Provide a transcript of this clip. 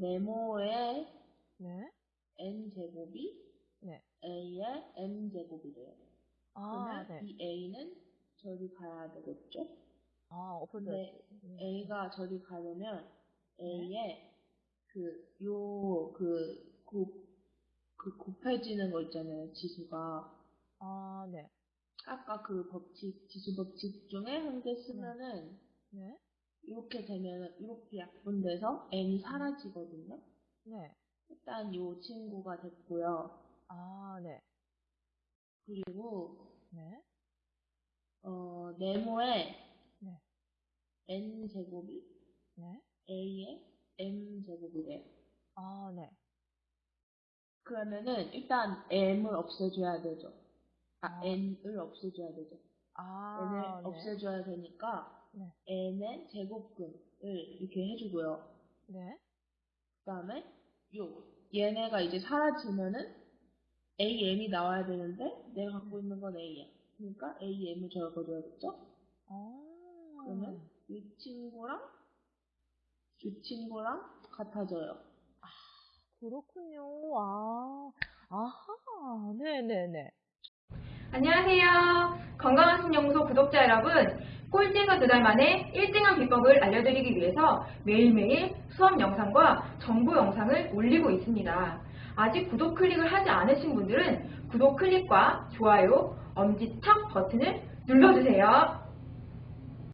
네모의 네. n 제곱이 네. a의 m 제곱이래요. 아, 그러면 네. 이 a는 저리 가야 되겠죠? 아. 근데 음. a가 저리 가려면 네. a의 그, 요, 그, 곱, 그 곱해지는 거 있잖아요, 지수가. 아, 네. 아까 그 법칙, 지수 법칙 중에 한 개 쓰면은, 네. 이렇게 되면은, 이렇게 약분돼서 n이 사라지거든요. 네. 일단 요 친구가 됐고요. 아, 네. 그리고, 네. 어, 네모의 네. n 제곱이 네. a의 m 제곱이래요. 아, 네. 그러면은 일단 m을 없애줘야 되죠. 아, 아. n을 없애줘야 되죠. 아, n을 네. 없애줘야 되니까 네. N의 제곱근을 이렇게 해주고요. 네. 그 다음에 요 얘네가 이제 사라지면은 am이 나와야 되는데 내가 갖고 있는 건 a야. 그러니까 am을 적어줘야겠죠? 아. 그러면 이 친구랑 이 친구랑 같아져요. 그렇군요. 아. 아하. 네네네. 안녕하세요. 건강한 신연구소 구독자 여러분. 꼴찌가 두달 만에 1등한 비법을 알려드리기 위해서 매일매일 수업 영상과 정보 영상을 올리고 있습니다. 아직 구독 클릭을 하지 않으신 분들은 구독 클릭과 좋아요, 엄지척 버튼을 눌러주세요.